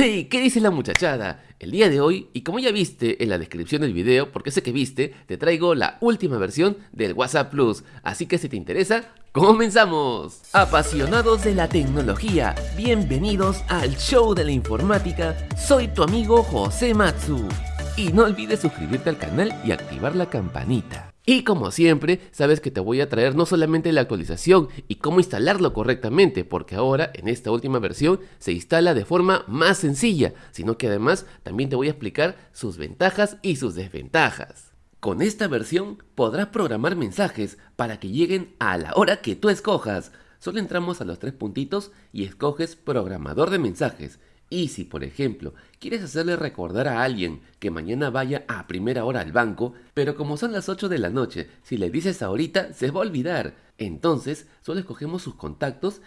¡Hey! ¿Qué dice la muchachada? El día de hoy, y como ya viste en la descripción del video, porque sé que viste, te traigo la última versión del WhatsApp Plus. Así que si te interesa, ¡comenzamos! Apasionados de la tecnología, bienvenidos al show de la informática. Soy tu amigo José Matsu. Y no olvides suscribirte al canal y activar la campanita. Y como siempre, sabes que te voy a traer no solamente la actualización y cómo instalarlo correctamente, porque ahora en esta última versión se instala de forma más sencilla, sino que además también te voy a explicar sus ventajas y sus desventajas. Con esta versión podrás programar mensajes para que lleguen a la hora que tú escojas. Solo entramos a los tres puntitos y escoges programador de mensajes y si, por ejemplo, quieres hacerle recordar a alguien que mañana vaya a primera hora al banco, pero como son las 8 de la noche, si le dices ahorita, se va a olvidar. Entonces, solo escogemos sus contactos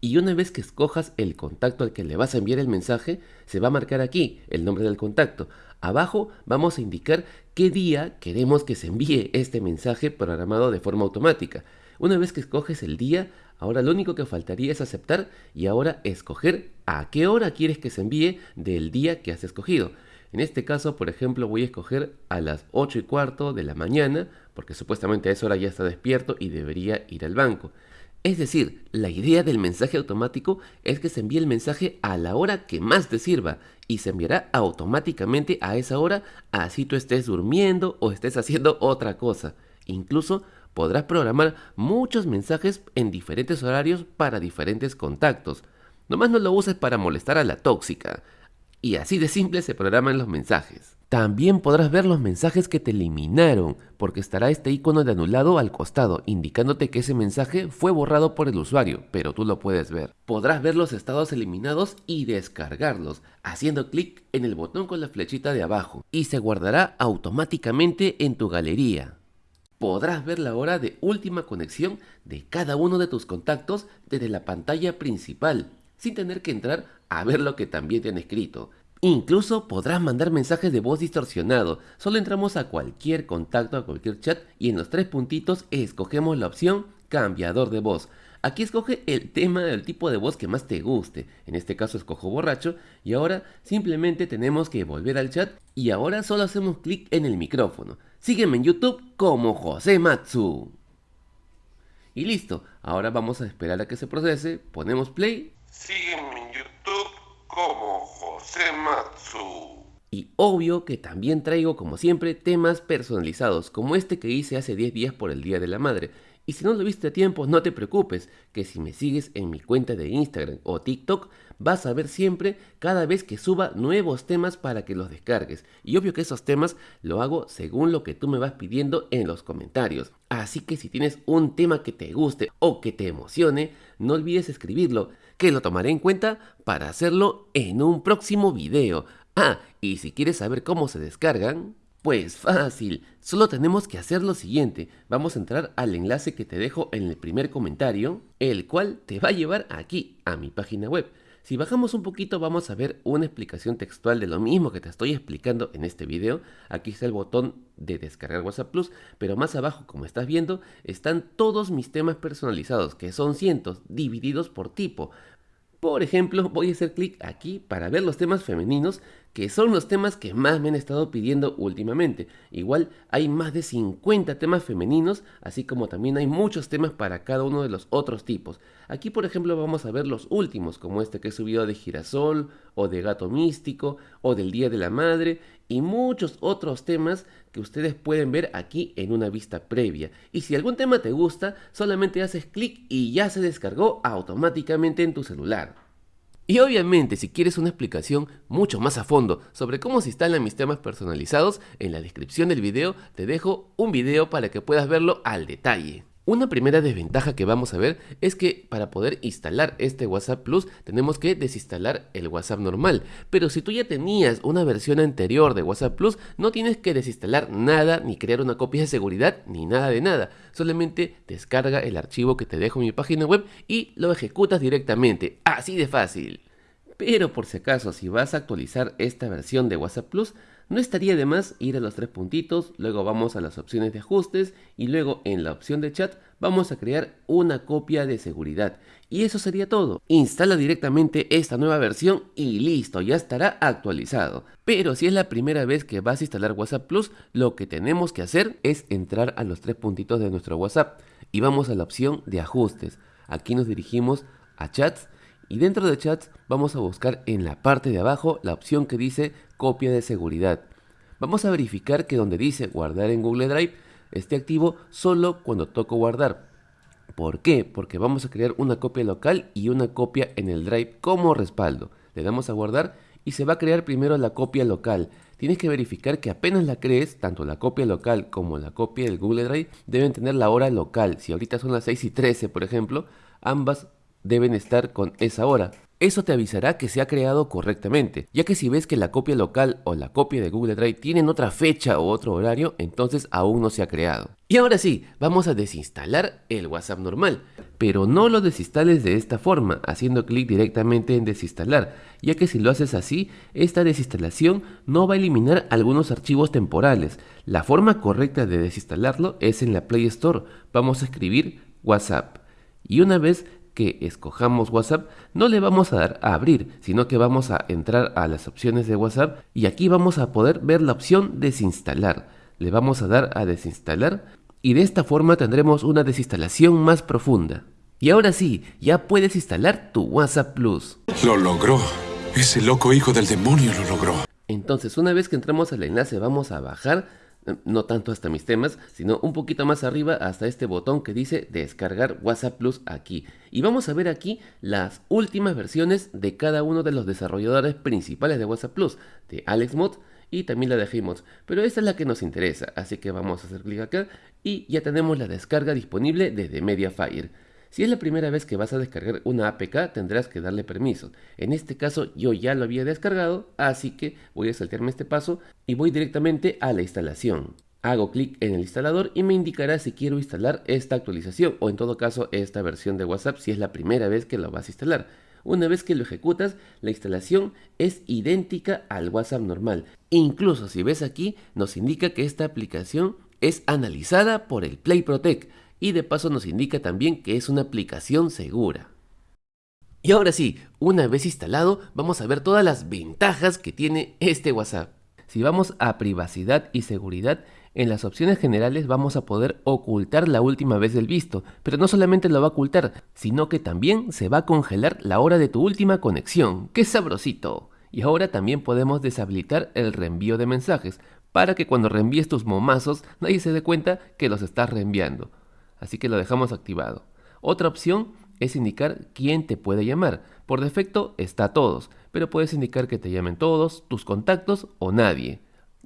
y una vez que escojas el contacto al que le vas a enviar el mensaje, se va a marcar aquí el nombre del contacto. Abajo vamos a indicar qué día queremos que se envíe este mensaje programado de forma automática. Una vez que escoges el día, ahora lo único que faltaría es aceptar y ahora escoger a qué hora quieres que se envíe del día que has escogido. En este caso, por ejemplo, voy a escoger a las 8 y cuarto de la mañana, porque supuestamente a esa hora ya está despierto y debería ir al banco. Es decir, la idea del mensaje automático es que se envíe el mensaje a la hora que más te sirva y se enviará automáticamente a esa hora así tú estés durmiendo o estés haciendo otra cosa. Incluso podrás programar muchos mensajes en diferentes horarios para diferentes contactos. Nomás no lo uses para molestar a la tóxica. Y así de simple se programan los mensajes. También podrás ver los mensajes que te eliminaron, porque estará este icono de anulado al costado, indicándote que ese mensaje fue borrado por el usuario, pero tú lo puedes ver. Podrás ver los estados eliminados y descargarlos, haciendo clic en el botón con la flechita de abajo, y se guardará automáticamente en tu galería podrás ver la hora de última conexión de cada uno de tus contactos desde la pantalla principal, sin tener que entrar a ver lo que también te han escrito. Incluso podrás mandar mensajes de voz distorsionado. Solo entramos a cualquier contacto, a cualquier chat y en los tres puntitos escogemos la opción cambiador de voz. Aquí escoge el tema del tipo de voz que más te guste. En este caso escojo borracho y ahora simplemente tenemos que volver al chat y ahora solo hacemos clic en el micrófono. Sígueme en YouTube como José Matsu. Y listo, ahora vamos a esperar a que se procese, ponemos play. Sígueme en YouTube como José Matsu. Y obvio que también traigo como siempre temas personalizados, como este que hice hace 10 días por el Día de la Madre. Y si no lo viste a tiempo, no te preocupes, que si me sigues en mi cuenta de Instagram o TikTok, vas a ver siempre cada vez que suba nuevos temas para que los descargues. Y obvio que esos temas lo hago según lo que tú me vas pidiendo en los comentarios. Así que si tienes un tema que te guste o que te emocione, no olvides escribirlo, que lo tomaré en cuenta para hacerlo en un próximo video. Ah, y si quieres saber cómo se descargan, pues fácil, solo tenemos que hacer lo siguiente, vamos a entrar al enlace que te dejo en el primer comentario, el cual te va a llevar aquí, a mi página web. Si bajamos un poquito vamos a ver una explicación textual de lo mismo que te estoy explicando en este video. Aquí está el botón de descargar WhatsApp Plus, pero más abajo como estás viendo están todos mis temas personalizados, que son cientos, divididos por tipo. Por ejemplo, voy a hacer clic aquí para ver los temas femeninos, que son los temas que más me han estado pidiendo últimamente. Igual hay más de 50 temas femeninos, así como también hay muchos temas para cada uno de los otros tipos. Aquí, por ejemplo, vamos a ver los últimos, como este que he subido de girasol, o de gato místico, o del Día de la Madre, y muchos otros temas que ustedes pueden ver aquí en una vista previa. Y si algún tema te gusta, solamente haces clic y ya se descargó automáticamente en tu celular. Y obviamente si quieres una explicación mucho más a fondo sobre cómo se instalan mis temas personalizados, en la descripción del video te dejo un video para que puedas verlo al detalle. Una primera desventaja que vamos a ver es que para poder instalar este WhatsApp Plus tenemos que desinstalar el WhatsApp normal. Pero si tú ya tenías una versión anterior de WhatsApp Plus, no tienes que desinstalar nada, ni crear una copia de seguridad, ni nada de nada. Solamente descarga el archivo que te dejo en mi página web y lo ejecutas directamente. Así de fácil. Pero por si acaso, si vas a actualizar esta versión de WhatsApp Plus, no estaría de más ir a los tres puntitos, luego vamos a las opciones de ajustes y luego en la opción de chat vamos a crear una copia de seguridad. Y eso sería todo. Instala directamente esta nueva versión y listo, ya estará actualizado. Pero si es la primera vez que vas a instalar WhatsApp Plus, lo que tenemos que hacer es entrar a los tres puntitos de nuestro WhatsApp y vamos a la opción de ajustes. Aquí nos dirigimos a chats y dentro de chats vamos a buscar en la parte de abajo la opción que dice copia de seguridad. Vamos a verificar que donde dice guardar en Google Drive esté activo solo cuando toco guardar. ¿Por qué? Porque vamos a crear una copia local y una copia en el Drive como respaldo. Le damos a guardar y se va a crear primero la copia local. Tienes que verificar que apenas la crees, tanto la copia local como la copia del Google Drive deben tener la hora local. Si ahorita son las 6 y 13, por ejemplo, ambas deben estar con esa hora. Eso te avisará que se ha creado correctamente, ya que si ves que la copia local o la copia de Google Drive tienen otra fecha o otro horario, entonces aún no se ha creado. Y ahora sí, vamos a desinstalar el WhatsApp normal, pero no lo desinstales de esta forma, haciendo clic directamente en desinstalar, ya que si lo haces así, esta desinstalación no va a eliminar algunos archivos temporales. La forma correcta de desinstalarlo es en la Play Store. Vamos a escribir WhatsApp. Y una vez que escojamos WhatsApp, no le vamos a dar a abrir, sino que vamos a entrar a las opciones de WhatsApp y aquí vamos a poder ver la opción desinstalar. Le vamos a dar a desinstalar y de esta forma tendremos una desinstalación más profunda. Y ahora sí, ya puedes instalar tu WhatsApp Plus. Lo logró. Ese loco hijo del demonio lo logró. Entonces, una vez que entramos al enlace, vamos a bajar no tanto hasta mis temas, sino un poquito más arriba hasta este botón que dice descargar WhatsApp Plus aquí. Y vamos a ver aquí las últimas versiones de cada uno de los desarrolladores principales de WhatsApp Plus, de AlexMod y también la de pero esta es la que nos interesa, así que vamos a hacer clic acá y ya tenemos la descarga disponible desde Mediafire. Si es la primera vez que vas a descargar una APK, tendrás que darle permiso. En este caso yo ya lo había descargado, así que voy a saltearme este paso y voy directamente a la instalación. Hago clic en el instalador y me indicará si quiero instalar esta actualización o en todo caso esta versión de WhatsApp si es la primera vez que lo vas a instalar. Una vez que lo ejecutas, la instalación es idéntica al WhatsApp normal. Incluso si ves aquí, nos indica que esta aplicación es analizada por el Play Protect y de paso nos indica también que es una aplicación segura. Y ahora sí, una vez instalado, vamos a ver todas las ventajas que tiene este WhatsApp. Si vamos a privacidad y seguridad, en las opciones generales vamos a poder ocultar la última vez del visto, pero no solamente lo va a ocultar, sino que también se va a congelar la hora de tu última conexión. ¡Qué sabrosito! Y ahora también podemos deshabilitar el reenvío de mensajes, para que cuando reenvíes tus momazos nadie se dé cuenta que los estás reenviando así que lo dejamos activado. Otra opción es indicar quién te puede llamar. Por defecto está todos, pero puedes indicar que te llamen todos, tus contactos o nadie.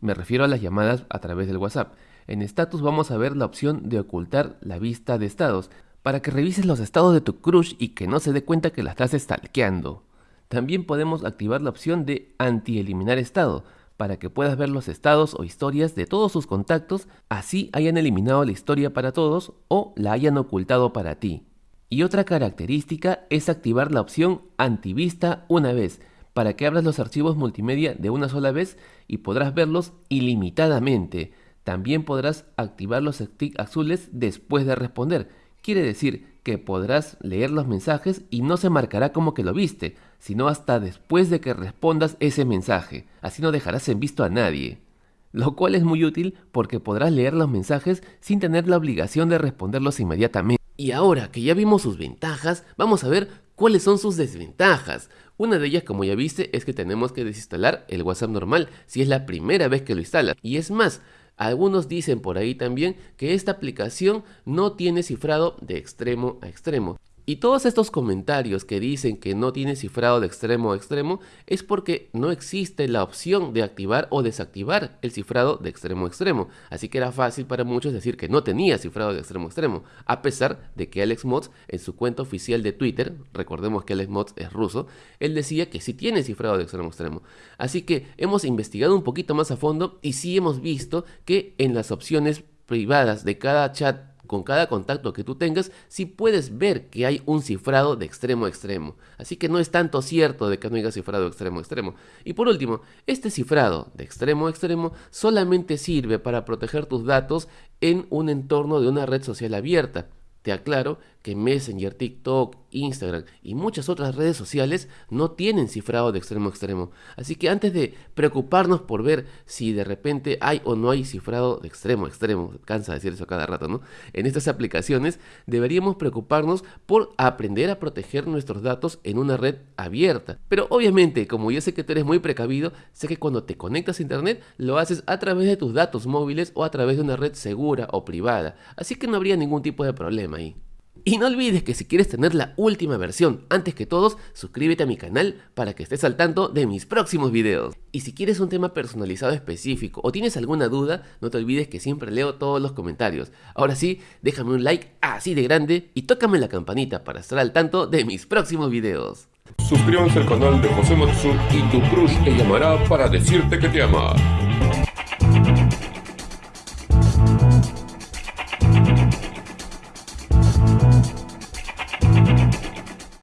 Me refiero a las llamadas a través del WhatsApp. En status vamos a ver la opción de ocultar la vista de estados, para que revises los estados de tu crush y que no se dé cuenta que la estás stalkeando. También podemos activar la opción de anti-eliminar estado, para que puedas ver los estados o historias de todos sus contactos, así hayan eliminado la historia para todos o la hayan ocultado para ti. Y otra característica es activar la opción antivista una vez, para que abras los archivos multimedia de una sola vez y podrás verlos ilimitadamente. También podrás activar los stick azules después de responder. Quiere decir que podrás leer los mensajes y no se marcará como que lo viste, sino hasta después de que respondas ese mensaje. Así no dejarás en visto a nadie. Lo cual es muy útil porque podrás leer los mensajes sin tener la obligación de responderlos inmediatamente. Y ahora que ya vimos sus ventajas, vamos a ver cuáles son sus desventajas. Una de ellas, como ya viste, es que tenemos que desinstalar el WhatsApp normal si es la primera vez que lo instalas. Y es más, algunos dicen por ahí también que esta aplicación no tiene cifrado de extremo a extremo. Y todos estos comentarios que dicen que no tiene cifrado de extremo a extremo es porque no existe la opción de activar o desactivar el cifrado de extremo a extremo. Así que era fácil para muchos decir que no tenía cifrado de extremo a extremo, a pesar de que Alex Mods en su cuenta oficial de Twitter, recordemos que Alex Mods es ruso, él decía que sí tiene cifrado de extremo a extremo. Así que hemos investigado un poquito más a fondo y sí hemos visto que en las opciones privadas de cada chat con cada contacto que tú tengas, sí puedes ver que hay un cifrado de extremo a extremo. Así que no es tanto cierto de que no haya cifrado de extremo a extremo. Y por último, este cifrado de extremo a extremo solamente sirve para proteger tus datos en un entorno de una red social abierta. Te aclaro que Messenger, TikTok, Instagram y muchas otras redes sociales no tienen cifrado de extremo a extremo. Así que antes de preocuparnos por ver si de repente hay o no hay cifrado de extremo a extremo, cansa decir eso cada rato, ¿no? En estas aplicaciones deberíamos preocuparnos por aprender a proteger nuestros datos en una red abierta. Pero obviamente, como yo sé que tú eres muy precavido, sé que cuando te conectas a internet lo haces a través de tus datos móviles o a través de una red segura o privada. Así que no habría ningún tipo de problema ahí. Y no olvides que si quieres tener la última versión antes que todos, suscríbete a mi canal para que estés al tanto de mis próximos videos. Y si quieres un tema personalizado específico o tienes alguna duda, no te olvides que siempre leo todos los comentarios. Ahora sí, déjame un like así de grande y tócame la campanita para estar al tanto de mis próximos videos. Suscríbanse al canal de José Matsu y tu crush te llamará para decirte que te ama.